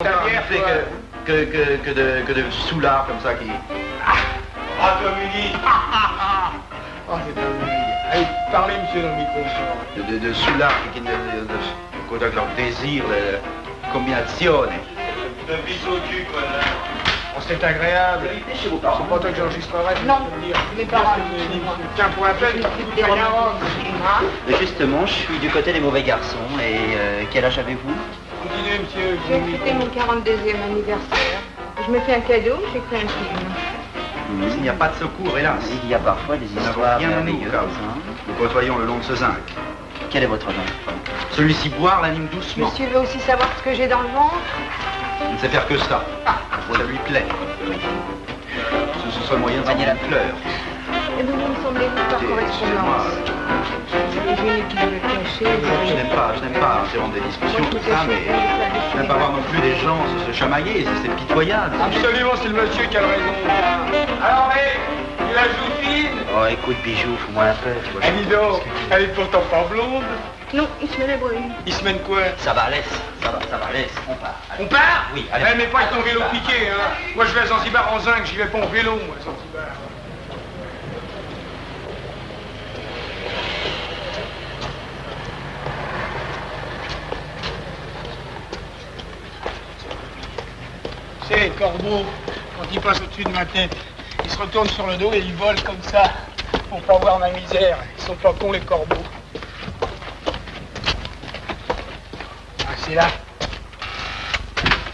Que, que, que, que de, que de soulards comme ça qui... Ah, toi, Muni Oh, c'est un Muni. Allez, parlez, monsieur, dans le micro. de, de, de soulards qui, de, de, de, de leur désir, la combinazione. De bisous au cul, quoi, là. Oh, c'est agréable. chez vos C'est pas toi que j'enregistrerai, je Non, mes parents. Tiens, pour la peine, rien rendre. Justement, je suis du côté des mauvais garçons. Et euh, quel âge avez-vous? Continuez, monsieur. Je vais fêter mon 42e anniversaire. Je me fais un cadeau, j'écris un film. Il n'y a pas de secours, hélas. Il y a parfois des histoires nous, merveilleuses. nous côtoyons le long de ce zinc. Quel est votre nom? Celui-ci boire l'anime doucement. Monsieur veut aussi savoir ce que j'ai dans le ventre? Il ne sait faire que ça. Ça lui plaît. Ce, ce serait le moyen de Manier la fleur. Et vous me semblez-vous par Écoutez, excusez-moi, correspondance C'est gêné qui je n'aime pas, je n'aime pas interrompre des discussions, tout ça, mais je n'aime pas voir non plus des gens se, chamailler, c'est- pitoyable. Absolument, c'est le monsieur qui a raison. Alors, hé, tu la joues fine Oh, écoute, bijou, fous-moi la paix. tu vois, Eh, dis donc, elle est pourtant pas blonde. Non, il se met la brune. Il se mène quoi? Ça va, laisse. Ça va, ça va, laisse. On part. Allez. On part? Oui, allez. Eh, mais pas avec ton vélo piqué, hein. Moi, je vais à Zanzibar en zinc, j'y vais pas en vélo, moi, à Zanzibar. C'est les corbeaux, quand ils passent au-dessus de ma tête, ils se retournent sur le dos et ils volent comme ça, pour pas voir ma misère. Ils sont pas cons, les corbeaux. Ah, c'est là.